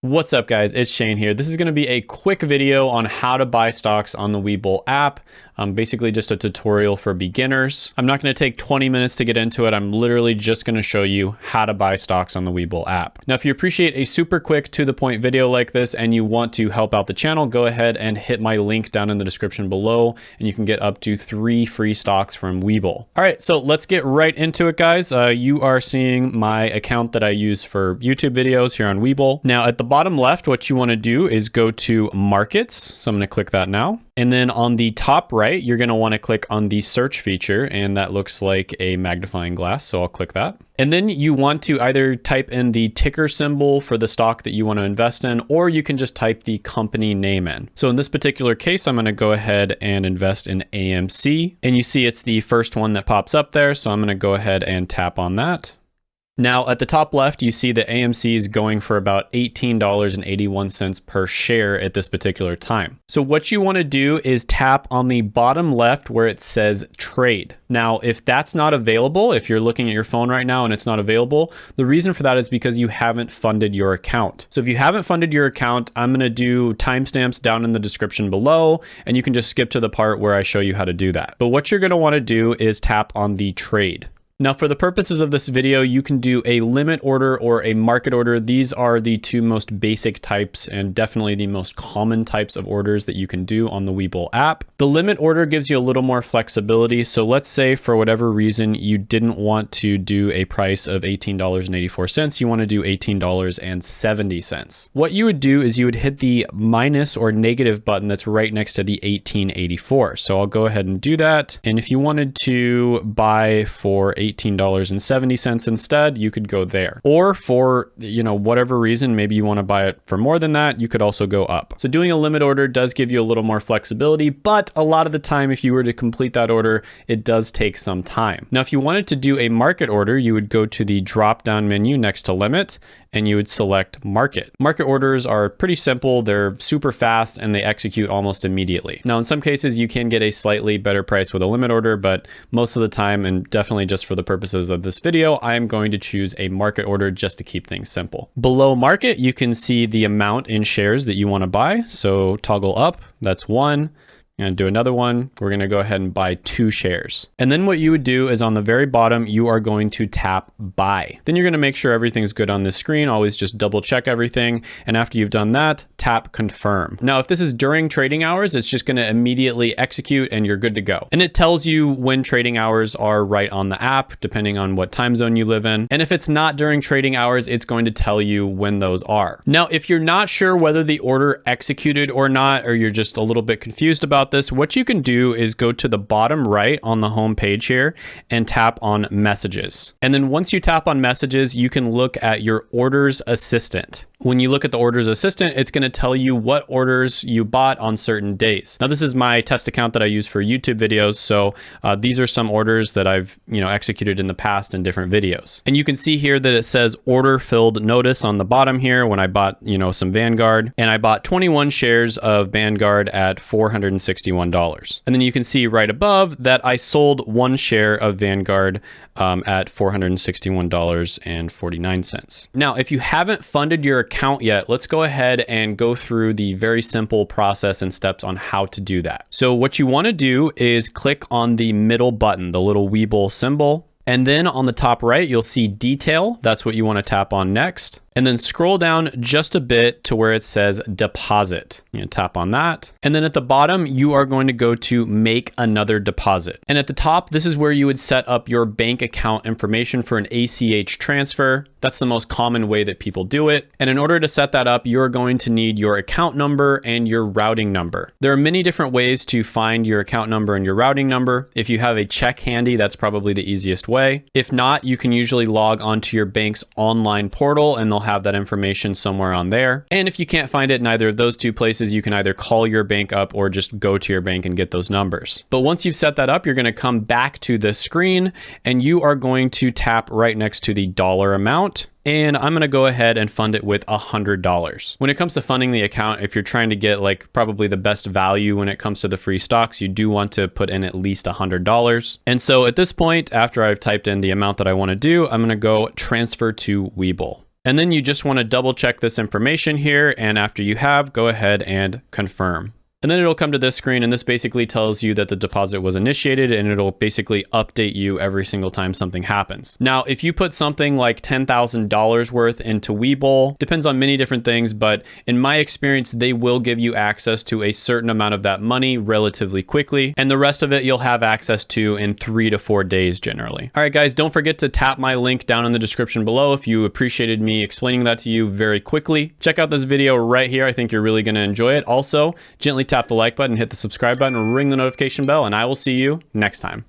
What's up guys, it's Shane here. This is gonna be a quick video on how to buy stocks on the Webull app. Um, basically just a tutorial for beginners. I'm not gonna take 20 minutes to get into it. I'm literally just gonna show you how to buy stocks on the Webull app. Now, if you appreciate a super quick to the point video like this and you want to help out the channel, go ahead and hit my link down in the description below and you can get up to three free stocks from Webull. All right, so let's get right into it guys. Uh, you are seeing my account that I use for YouTube videos here on Webull. Now at the bottom left, what you wanna do is go to markets. So I'm gonna click that now. And then on the top right, you're going to want to click on the search feature and that looks like a magnifying glass. So I'll click that. And then you want to either type in the ticker symbol for the stock that you want to invest in, or you can just type the company name in. So in this particular case, I'm going to go ahead and invest in AMC and you see it's the first one that pops up there. So I'm going to go ahead and tap on that. Now at the top left, you see that AMC is going for about $18.81 per share at this particular time. So what you wanna do is tap on the bottom left where it says trade. Now, if that's not available, if you're looking at your phone right now and it's not available, the reason for that is because you haven't funded your account. So if you haven't funded your account, I'm gonna do timestamps down in the description below, and you can just skip to the part where I show you how to do that. But what you're gonna wanna do is tap on the trade. Now for the purposes of this video, you can do a limit order or a market order. These are the two most basic types and definitely the most common types of orders that you can do on the Webull app. The limit order gives you a little more flexibility. So let's say for whatever reason, you didn't want to do a price of $18.84. You want to do $18.70. What you would do is you would hit the minus or negative button that's right next to the 1884. So I'll go ahead and do that. And if you wanted to buy for $18.70 instead, you could go there. Or for, you know, whatever reason, maybe you want to buy it for more than that, you could also go up. So doing a limit order does give you a little more flexibility, but a lot of the time, if you were to complete that order, it does take some time. Now, if you wanted to do a market order, you would go to the drop down menu next to limit and you would select market. Market orders are pretty simple. They're super fast and they execute almost immediately. Now, in some cases, you can get a slightly better price with a limit order, but most of the time, and definitely just for the purposes of this video, I'm going to choose a market order just to keep things simple. Below market, you can see the amount in shares that you want to buy. So toggle up, that's one and do another one. We're going to go ahead and buy two shares. And then what you would do is on the very bottom, you are going to tap buy. Then you're going to make sure everything's good on this screen. Always just double check everything. And after you've done that, tap confirm. Now, if this is during trading hours, it's just going to immediately execute and you're good to go. And it tells you when trading hours are right on the app, depending on what time zone you live in. And if it's not during trading hours, it's going to tell you when those are. Now, if you're not sure whether the order executed or not, or you're just a little bit confused about about this, what you can do is go to the bottom right on the home page here and tap on messages. And then once you tap on messages, you can look at your orders assistant when you look at the orders assistant, it's going to tell you what orders you bought on certain days. Now, this is my test account that I use for YouTube videos. So uh, these are some orders that I've, you know, executed in the past in different videos. And you can see here that it says order filled notice on the bottom here when I bought, you know, some Vanguard and I bought 21 shares of Vanguard at $461. And then you can see right above that I sold one share of Vanguard um, at $461.49. Now, if you haven't funded your account yet, let's go ahead and go through the very simple process and steps on how to do that. So what you want to do is click on the middle button, the little Webull symbol. And then on the top right, you'll see detail. That's what you want to tap on next and then scroll down just a bit to where it says deposit. You tap on that. And then at the bottom, you are going to go to make another deposit. And at the top, this is where you would set up your bank account information for an ACH transfer. That's the most common way that people do it. And in order to set that up, you're going to need your account number and your routing number. There are many different ways to find your account number and your routing number. If you have a check handy, that's probably the easiest way. If not, you can usually log onto your bank's online portal and they'll have that information somewhere on there. And if you can't find it in either of those two places, you can either call your bank up or just go to your bank and get those numbers. But once you've set that up, you're going to come back to the screen and you are going to tap right next to the dollar amount and I'm going to go ahead and fund it with $100. When it comes to funding the account, if you're trying to get like probably the best value when it comes to the free stocks, you do want to put in at least $100. And so at this point, after I've typed in the amount that I want to do, I'm going to go transfer to Webull. And then you just want to double check this information here. And after you have, go ahead and confirm. And then it'll come to this screen and this basically tells you that the deposit was initiated and it'll basically update you every single time something happens. Now, if you put something like $10,000 worth into Webull, depends on many different things, but in my experience, they will give you access to a certain amount of that money relatively quickly. And the rest of it you'll have access to in three to four days generally. All right, guys, don't forget to tap my link down in the description below if you appreciated me explaining that to you very quickly. Check out this video right here. I think you're really gonna enjoy it. Also, gently tap the like button, hit the subscribe button, ring the notification bell, and I will see you next time.